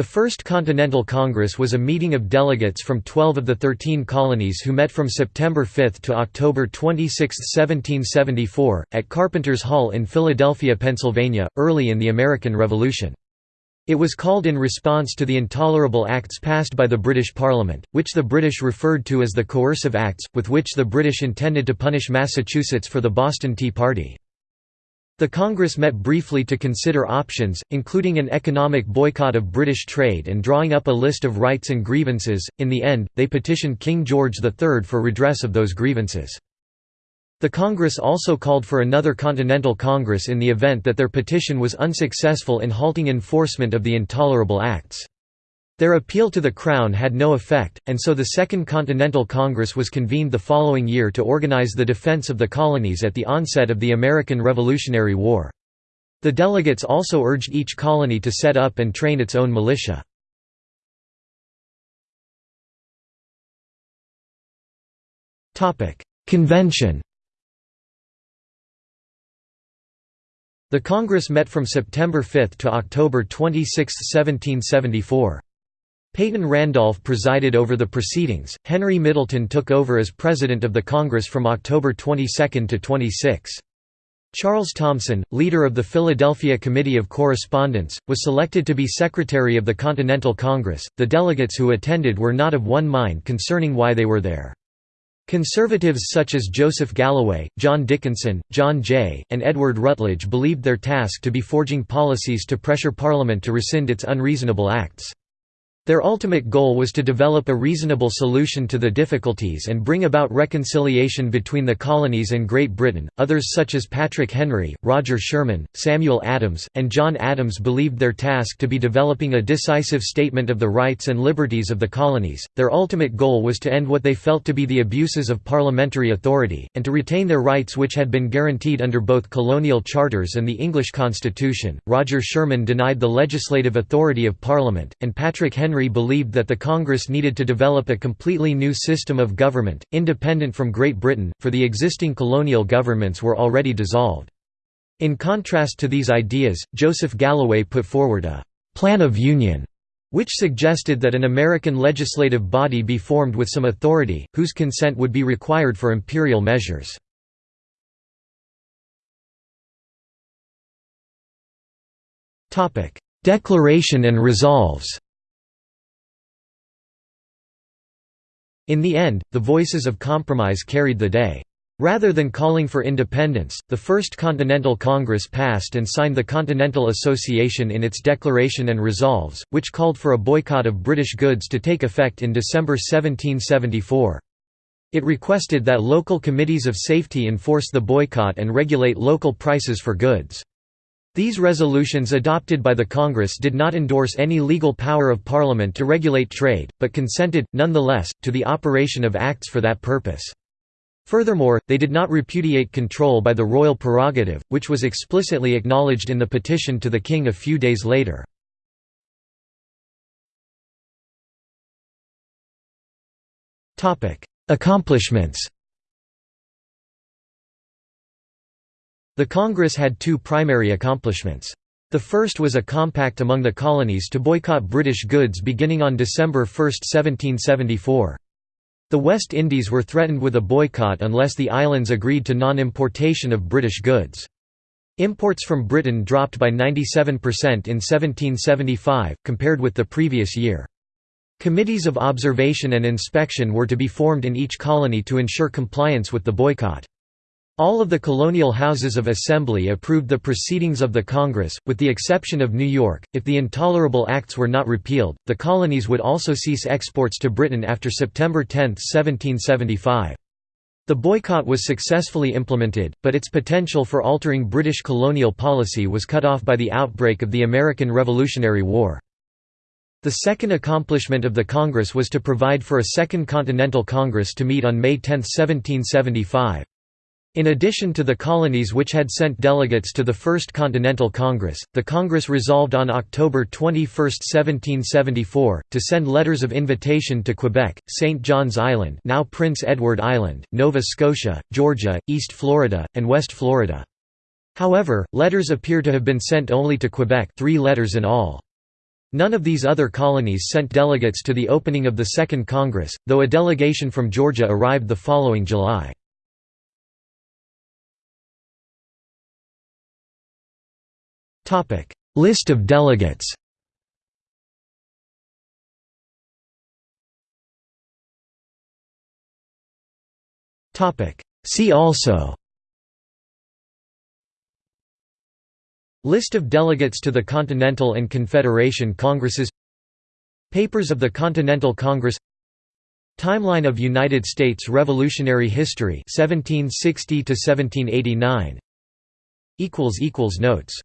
The First Continental Congress was a meeting of delegates from 12 of the 13 colonies who met from September 5 to October 26, 1774, at Carpenter's Hall in Philadelphia, Pennsylvania, early in the American Revolution. It was called in response to the intolerable acts passed by the British Parliament, which the British referred to as the Coercive Acts, with which the British intended to punish Massachusetts for the Boston Tea Party. The Congress met briefly to consider options, including an economic boycott of British trade and drawing up a list of rights and grievances. In the end, they petitioned King George III for redress of those grievances. The Congress also called for another Continental Congress in the event that their petition was unsuccessful in halting enforcement of the intolerable acts. Their appeal to the Crown had no effect, and so the Second Continental Congress was convened the following year to organize the defense of the colonies at the onset of the American Revolutionary War. The delegates also urged each colony to set up and train its own militia. Convention The Congress met from September 5 to October 26, 1774. Peyton Randolph presided over the proceedings. Henry Middleton took over as president of the Congress from October 22 to 26. Charles Thomson, leader of the Philadelphia Committee of Correspondence, was selected to be secretary of the Continental Congress. The delegates who attended were not of one mind concerning why they were there. Conservatives such as Joseph Galloway, John Dickinson, John Jay, and Edward Rutledge believed their task to be forging policies to pressure Parliament to rescind its unreasonable acts. Their ultimate goal was to develop a reasonable solution to the difficulties and bring about reconciliation between the colonies and Great Britain. Others, such as Patrick Henry, Roger Sherman, Samuel Adams, and John Adams, believed their task to be developing a decisive statement of the rights and liberties of the colonies. Their ultimate goal was to end what they felt to be the abuses of parliamentary authority, and to retain their rights which had been guaranteed under both colonial charters and the English Constitution. Roger Sherman denied the legislative authority of Parliament, and Patrick Henry Henry believed that the Congress needed to develop a completely new system of government, independent from Great Britain, for the existing colonial governments were already dissolved. In contrast to these ideas, Joseph Galloway put forward a «plan of union» which suggested that an American legislative body be formed with some authority, whose consent would be required for imperial measures. Declaration and resolves In the end, the voices of compromise carried the day. Rather than calling for independence, the First Continental Congress passed and signed the Continental Association in its Declaration and Resolves, which called for a boycott of British goods to take effect in December 1774. It requested that local committees of safety enforce the boycott and regulate local prices for goods. These resolutions adopted by the Congress did not endorse any legal power of Parliament to regulate trade, but consented, nonetheless, to the operation of acts for that purpose. Furthermore, they did not repudiate control by the royal prerogative, which was explicitly acknowledged in the petition to the king a few days later. Accomplishments The Congress had two primary accomplishments. The first was a compact among the colonies to boycott British goods beginning on December 1, 1774. The West Indies were threatened with a boycott unless the islands agreed to non-importation of British goods. Imports from Britain dropped by 97% in 1775, compared with the previous year. Committees of observation and inspection were to be formed in each colony to ensure compliance with the boycott. All of the colonial houses of assembly approved the proceedings of the Congress, with the exception of New York. If the intolerable acts were not repealed, the colonies would also cease exports to Britain after September 10, 1775. The boycott was successfully implemented, but its potential for altering British colonial policy was cut off by the outbreak of the American Revolutionary War. The second accomplishment of the Congress was to provide for a Second Continental Congress to meet on May 10, 1775. In addition to the colonies which had sent delegates to the First Continental Congress, the Congress resolved on October 21, 1774, to send letters of invitation to Quebec, St. John's Island now Prince Edward Island, Nova Scotia, Georgia, East Florida, and West Florida. However, letters appear to have been sent only to Quebec three letters in all. None of these other colonies sent delegates to the opening of the Second Congress, though a delegation from Georgia arrived the following July. List of delegates. See also. List of delegates to the Continental and Confederation Congresses. Papers of the Continental Congress. Timeline of United States Revolutionary History 1760 to 1789 equals equals notes